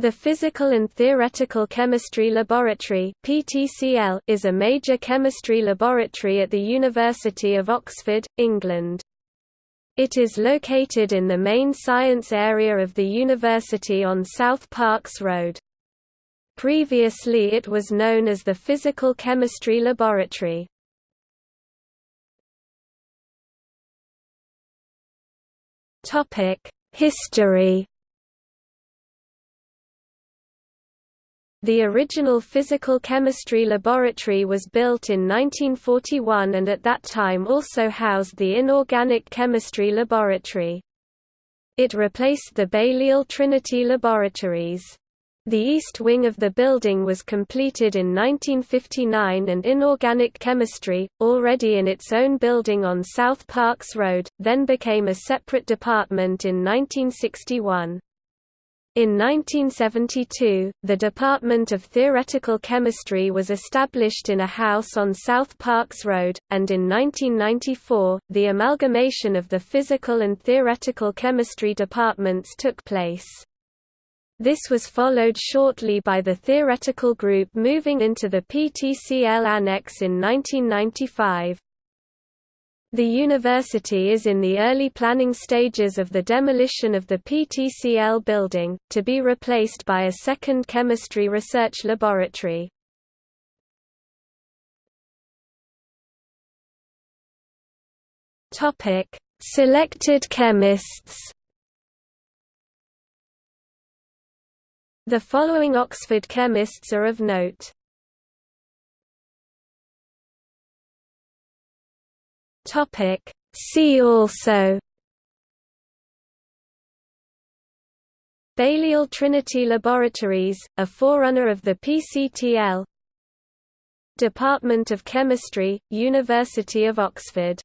The Physical and Theoretical Chemistry Laboratory (PTCL) is a major chemistry laboratory at the University of Oxford, England. It is located in the main science area of the university on South Parks Road. Previously it was known as the Physical Chemistry Laboratory. History The original physical chemistry laboratory was built in 1941 and at that time also housed the inorganic chemistry laboratory. It replaced the Balliol Trinity Laboratories. The east wing of the building was completed in 1959 and inorganic chemistry, already in its own building on South Parks Road, then became a separate department in 1961. In 1972, the Department of Theoretical Chemistry was established in a house on South Parks Road, and in 1994, the amalgamation of the Physical and Theoretical Chemistry departments took place. This was followed shortly by the theoretical group moving into the PTCL Annex in 1995. The university is in the early planning stages of the demolition of the PTCL building, to be replaced by a second chemistry research laboratory. Selected chemists The following Oxford chemists are of note. Topic. See also Balliol Trinity Laboratories, a forerunner of the PCTL Department of Chemistry, University of Oxford